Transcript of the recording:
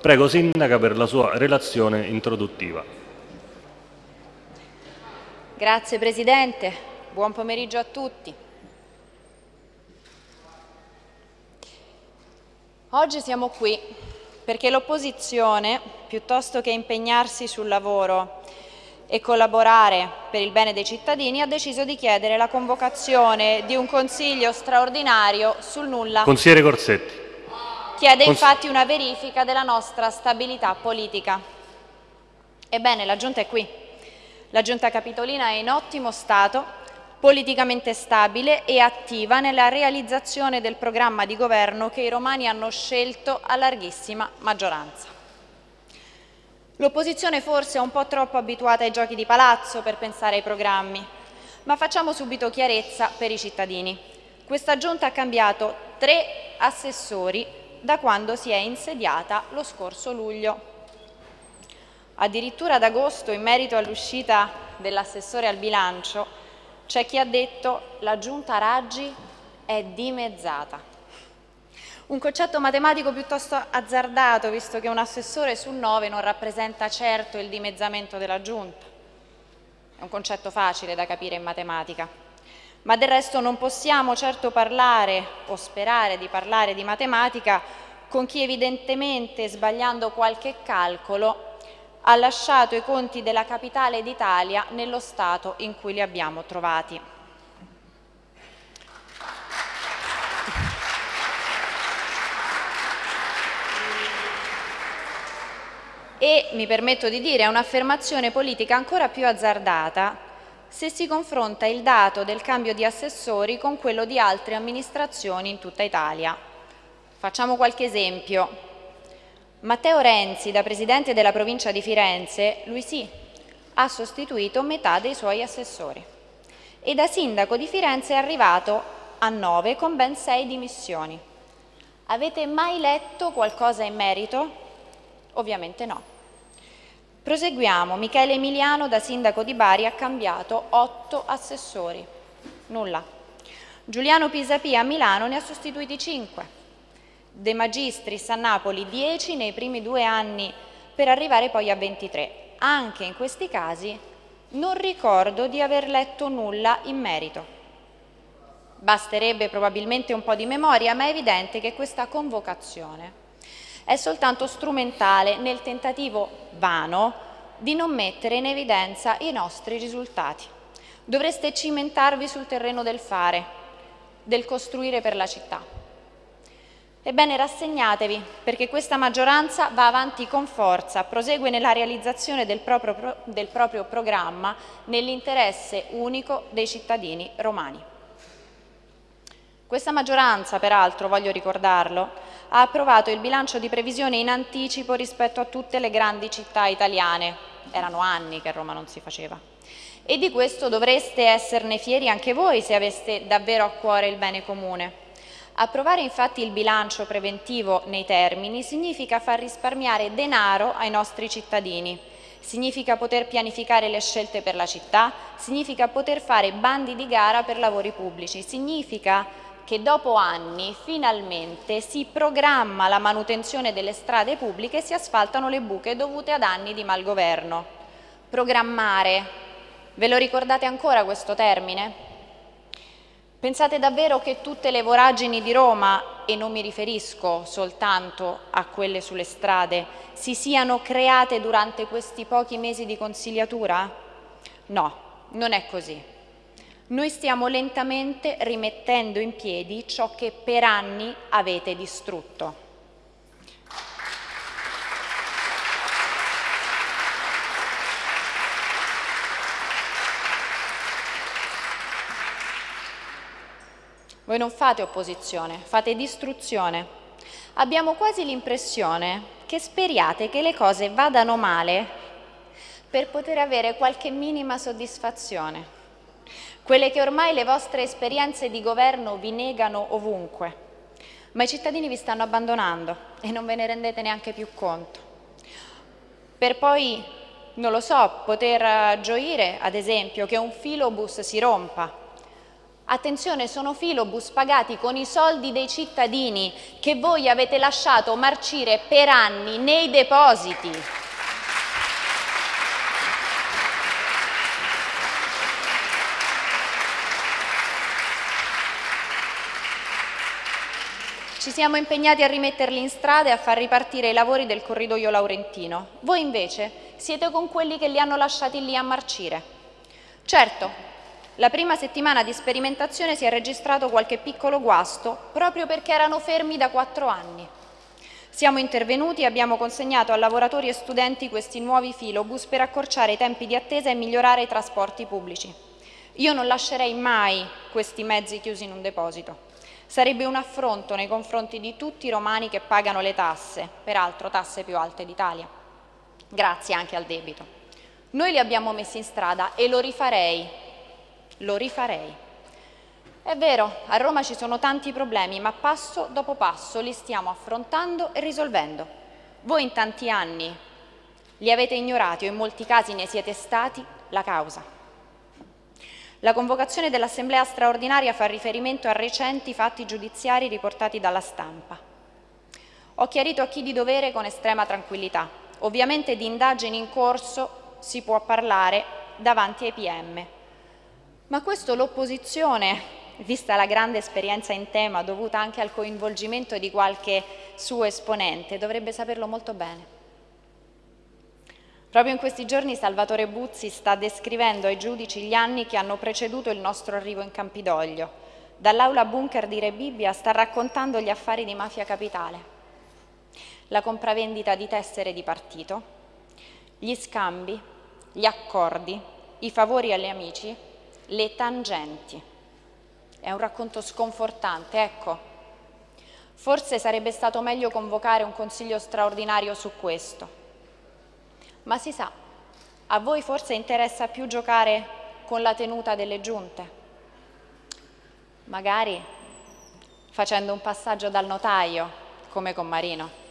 Prego Sindaca per la sua relazione introduttiva. Grazie Presidente, buon pomeriggio a tutti. Oggi siamo qui perché l'opposizione, piuttosto che impegnarsi sul lavoro e collaborare per il bene dei cittadini, ha deciso di chiedere la convocazione di un consiglio straordinario sul nulla. Consigliere Corsetti. Chiede infatti una verifica della nostra stabilità politica. Ebbene, la Giunta è qui. La Giunta Capitolina è in ottimo stato politicamente stabile e attiva nella realizzazione del programma di governo che i romani hanno scelto a larghissima maggioranza. L'opposizione forse è un po' troppo abituata ai giochi di palazzo per pensare ai programmi, ma facciamo subito chiarezza per i cittadini. Questa giunta ha cambiato tre assessori da quando si è insediata lo scorso luglio. Addirittura ad agosto, in merito all'uscita dell'assessore al bilancio, c'è chi ha detto la giunta Raggi è dimezzata. Un concetto matematico piuttosto azzardato, visto che un assessore su nove non rappresenta certo il dimezzamento della giunta. È un concetto facile da capire in matematica. Ma del resto non possiamo certo parlare o sperare di parlare di matematica con chi evidentemente, sbagliando qualche calcolo, ha lasciato i conti della capitale d'Italia nello stato in cui li abbiamo trovati. E, mi permetto di dire, è un'affermazione politica ancora più azzardata se si confronta il dato del cambio di assessori con quello di altre amministrazioni in tutta Italia. Facciamo qualche esempio. Matteo Renzi, da presidente della provincia di Firenze, lui sì, ha sostituito metà dei suoi assessori e da sindaco di Firenze è arrivato a nove con ben sei dimissioni. Avete mai letto qualcosa in merito? Ovviamente no. Proseguiamo. Michele Emiliano, da sindaco di Bari, ha cambiato otto assessori. Nulla. Giuliano Pisapia a Milano ne ha sostituiti cinque. De Magistris a Napoli 10 nei primi due anni per arrivare poi a 23. Anche in questi casi non ricordo di aver letto nulla in merito. Basterebbe probabilmente un po' di memoria, ma è evidente che questa convocazione è soltanto strumentale nel tentativo vano di non mettere in evidenza i nostri risultati. Dovreste cimentarvi sul terreno del fare, del costruire per la città. Ebbene rassegnatevi perché questa maggioranza va avanti con forza, prosegue nella realizzazione del proprio, del proprio programma nell'interesse unico dei cittadini romani. Questa maggioranza, peraltro, voglio ricordarlo, ha approvato il bilancio di previsione in anticipo rispetto a tutte le grandi città italiane. Erano anni che Roma non si faceva. E di questo dovreste esserne fieri anche voi se aveste davvero a cuore il bene comune. Approvare infatti il bilancio preventivo nei termini significa far risparmiare denaro ai nostri cittadini, significa poter pianificare le scelte per la città, significa poter fare bandi di gara per lavori pubblici, significa che dopo anni finalmente si programma la manutenzione delle strade pubbliche e si asfaltano le buche dovute ad anni di malgoverno. Programmare, ve lo ricordate ancora questo termine? Pensate davvero che tutte le voragini di Roma, e non mi riferisco soltanto a quelle sulle strade, si siano create durante questi pochi mesi di consigliatura? No, non è così. Noi stiamo lentamente rimettendo in piedi ciò che per anni avete distrutto. Voi non fate opposizione, fate distruzione. Abbiamo quasi l'impressione che speriate che le cose vadano male per poter avere qualche minima soddisfazione. Quelle che ormai le vostre esperienze di governo vi negano ovunque. Ma i cittadini vi stanno abbandonando e non ve ne rendete neanche più conto. Per poi, non lo so, poter gioire, ad esempio, che un filobus si rompa Attenzione, sono filobus pagati con i soldi dei cittadini che voi avete lasciato marcire per anni nei depositi. Ci siamo impegnati a rimetterli in strada e a far ripartire i lavori del corridoio laurentino. Voi invece siete con quelli che li hanno lasciati lì a marcire. Certo, la prima settimana di sperimentazione si è registrato qualche piccolo guasto proprio perché erano fermi da quattro anni. Siamo intervenuti e abbiamo consegnato a lavoratori e studenti questi nuovi filobus per accorciare i tempi di attesa e migliorare i trasporti pubblici. Io non lascerei mai questi mezzi chiusi in un deposito. Sarebbe un affronto nei confronti di tutti i romani che pagano le tasse, peraltro tasse più alte d'Italia, grazie anche al debito. Noi li abbiamo messi in strada e lo rifarei lo rifarei. È vero, a Roma ci sono tanti problemi, ma passo dopo passo li stiamo affrontando e risolvendo. Voi in tanti anni li avete ignorati o in molti casi ne siete stati la causa. La convocazione dell'Assemblea straordinaria fa riferimento a recenti fatti giudiziari riportati dalla stampa. Ho chiarito a chi di dovere con estrema tranquillità. Ovviamente di indagini in corso si può parlare davanti ai PM, ma questo l'opposizione, vista la grande esperienza in tema dovuta anche al coinvolgimento di qualche suo esponente, dovrebbe saperlo molto bene. Proprio in questi giorni Salvatore Buzzi sta descrivendo ai giudici gli anni che hanno preceduto il nostro arrivo in Campidoglio. Dall'aula bunker di Re Bibbia sta raccontando gli affari di Mafia Capitale, la compravendita di tessere di partito, gli scambi, gli accordi, i favori agli amici le tangenti. È un racconto sconfortante, ecco. Forse sarebbe stato meglio convocare un consiglio straordinario su questo. Ma si sa, a voi forse interessa più giocare con la tenuta delle giunte. Magari facendo un passaggio dal notaio, come con Marino.